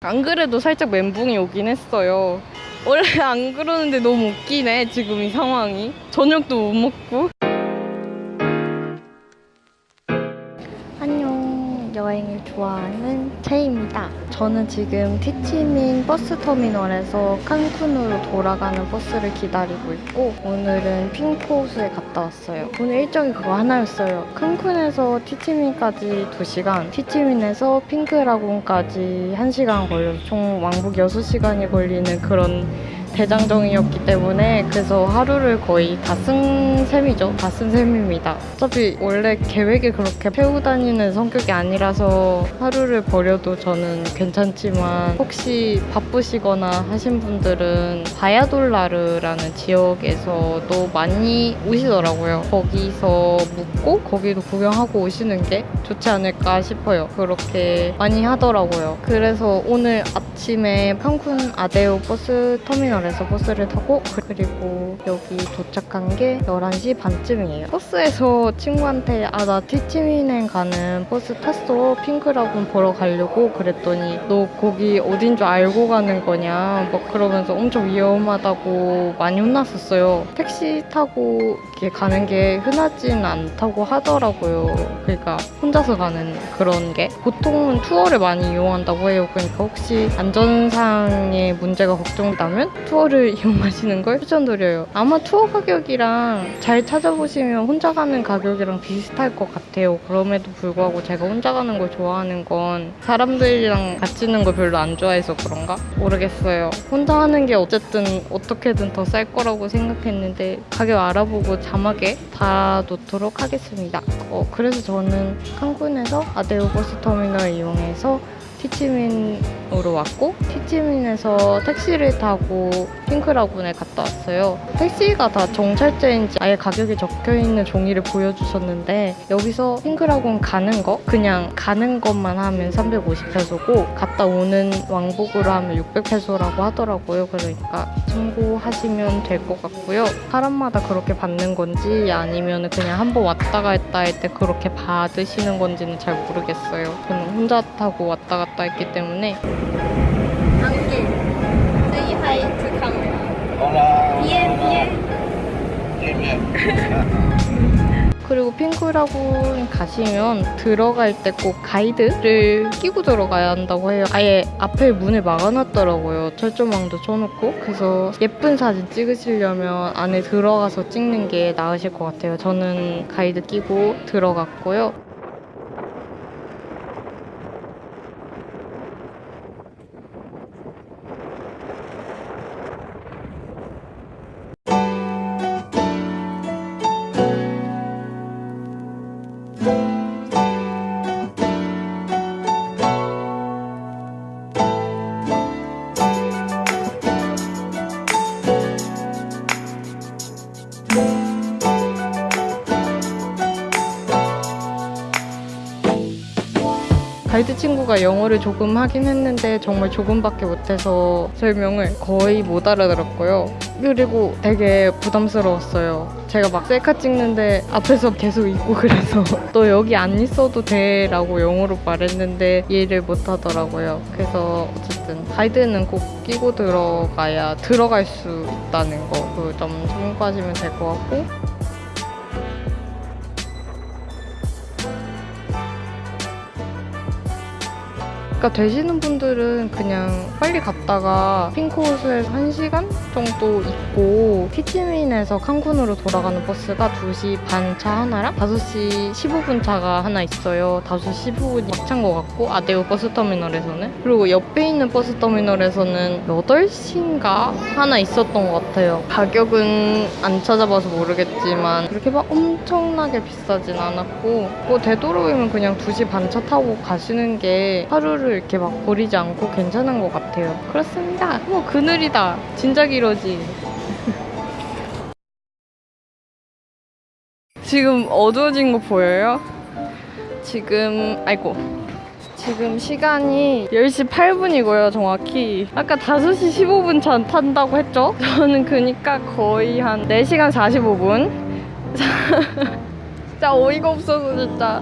안 그래도 살짝 멘붕이 오긴 했어요. 원래 안 그러는데 너무 웃기네, 지금 이 상황이. 저녁도 못 먹고. 여행을 좋아하는 채입니다. 저는 지금 티치민 버스 터미널에서 칸쿤으로 돌아가는 버스를 기다리고 있고 오늘은 핑크호수에 갔다 왔어요. 오늘 일정이 그거 하나였어요. 칸쿤에서 티치민까지 2시간, 티치민에서 핑크라군까지 1시간 걸려서 총 왕복 6시간이 걸리는 그런 대장정이었기 때문에 그래서 하루를 거의 다 쓴 셈이죠. 다 쓴 셈입니다. 어차피 원래 계획을 그렇게 세우고 다니는 성격이 아니라서 하루를 버려도 저는 괜찮지만 혹시 바쁘시거나 하신 분들은 바야돌리드라는 지역에서도 많이 오시더라고요. 거기서 묵고 거기도 구경하고 오시는 게 좋지 않을까 싶어요. 그렇게 많이 하더라고요. 그래서 오늘 아침에 칸쿤 아데오 버스 터미널에서 버스를 타고 그리고 여기 도착한 게 11시 반쯤이에요. 버스에서 친구한테 아 나 티치민행 가는 버스 탔어 pink lagoon 보러 가려고 그랬더니 너 거기 어딘 줄 알고 가는 거냐 막 그러면서 엄청 위험하다고 많이 혼났었어요. 택시 타고 이렇게 가는 게 흔하진 않다고 하더라고요. 그러니까 혼자서 가는 그런 게 보통은 투어를 많이 이용한다고 해요. 그러니까 혹시 안전상의 문제가 걱정되면 투어 를 이용하시는 걸 추천드려요. 아마 투어 가격이랑 잘 찾아보시면 혼자 가는 가격이랑 비슷할 것 같아요. 그럼에도 불구하고 제가 혼자 가는 걸 좋아하는 건 사람들이랑 같이 있는 걸 별로 안 좋아해서 그런가? 모르겠어요. 혼자 하는 게 어쨌든 어떻게든 더 쌀 거라고 생각했는데 가격 알아보고 자막에 다 놓도록 하겠습니다. 어, 그래서 저는 칸쿤에서 아데오 버스 터미널 이용해서 티치민으로 왔고 티치민에서 택시를 타고 핑크라군에 갔다 왔어요. 택시가 다 정찰제인지 아예 가격이 적혀있는 종이를 보여주셨는데 여기서 핑크라군 가는 거 그냥 가는 것만 하면 350페소고 갔다 오는 왕복으로 하면 600페소라고 하더라고요. 그러니까 참고하시면 될 것 같고요. 사람마다 그렇게 받는 건지 아니면 그냥 한번 왔다 갔다 할 때 그렇게 받으시는 건지는 잘 모르겠어요. 저는 혼자 타고 왔다 갔다 때문에 안길 Say hi to camera Hola. Bien, Bien, bien. 그리고 핑크라군 가시면 들어갈 때 꼭 가이드를 끼고 들어가야 한다고 해요. 아예 앞에 문을 막아놨더라고요. 철조망도 쳐놓고. 그래서 예쁜 사진 찍으시려면 안에 들어가서 찍는 게 나으실 것 같아요. 저는 가이드 끼고 들어갔고요. 가이드 친구가 영어를 조금 하긴 했는데 정말 조금밖에 못해서 설명을 거의 못 알아들었고요. 그리고 되게 부담스러웠어요. 제가 막 셀카 찍는데 앞에서 계속 있고 그래서 너 여기 안 있어도 돼 라고 영어로 말했는데 이해를 못 하더라고요. 그래서 어쨌든 가이드는 꼭 끼고 들어가야 들어갈 수 있다는 거 그 점 참고하시면 될 것 같고 그러니까 되시는 분들은 그냥 빨리 갔다가 핑크호수에서 1시간 정도 있고 티치민에서 칸쿤으로 돌아가는 버스가 2시 반 차 하나랑 5시 15분 차가 하나 있어요. 5시 15분이 막찬 것 같고 아데오 버스 터미널에서는 그리고 옆에 있는 버스 터미널에서는 8시인가 하나 있었던 것 같아요. 가격은 안 찾아봐서 모르겠지만 그렇게 막 엄청나게 비싸진 않았고 뭐 되도록이면 그냥 2시 반 차 타고 가시는 게 하루를 이렇게 막 버리지 않고 괜찮은 것 같아요. 그렇습니다. 뭐 그늘이다. 진작 이러지. 지금 어두워진 거 보여요? 지금 아이고 지금 시간이 10시 8분이고요 정확히 아까 5시 15분 차 탄다고 했죠? 저는 그니까 거의 한 4시간 45분 진짜 어이가 없어서 진짜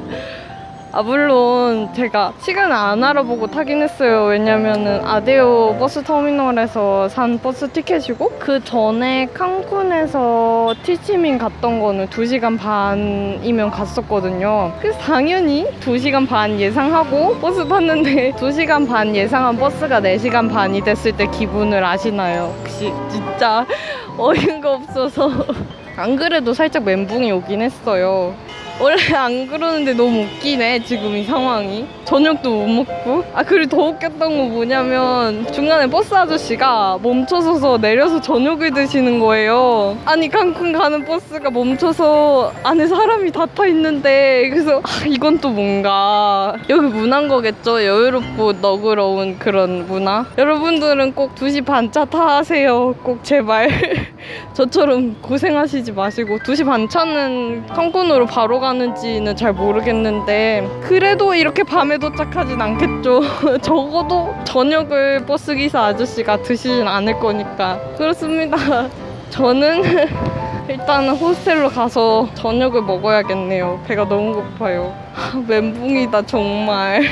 아 물론 제가 시간을 안 알아보고 타긴 했어요. 왜냐면은 아데오 버스 터미널에서 산 버스 티켓이고 그 전에 칸쿤에서 티치민 갔던 거는 2시간 반이면 갔었거든요. 그래서 당연히 2시간 반 예상하고 버스 탔는데 2시간 반 예상한 버스가 4시간 반이 됐을 때 기분을 아시나요? 혹시 진짜 어이가 없어서 안 그래도 살짝 멘붕이 오긴 했어요. 원래 안 그러는데 너무 웃기네 지금 이 상황이. 저녁도 못 먹고. 아 그리고 더 웃겼던 건 뭐냐면 중간에 버스 아저씨가 멈춰서서 내려서 저녁을 드시는 거예요. 아니 칸쿤 가는 버스가 멈춰서 안에 사람이 다 타 있는데 그래서 아, 이건 또 뭔가. 여기 문화인 거겠죠? 여유롭고 너그러운 그런 문화. 여러분들은 꼭 2시 반차 타세요. 꼭 제발. 저처럼 고생하시지 마시고 2시 반차는 칸쿤으로 바로 가는지는 잘 모르겠는데 그래도 이렇게 밤에 도착하진 않겠죠. 적어도 저녁을 버스기사 아저씨가 드시진 않을 거니까. 그렇습니다. 저는 일단은 호스텔로 가서 저녁을 먹어야겠네요. 배가 너무 고파요. 하, 멘붕이다 정말.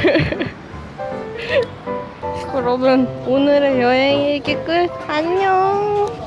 그러면 오늘의 여행 일기 끝. 안녕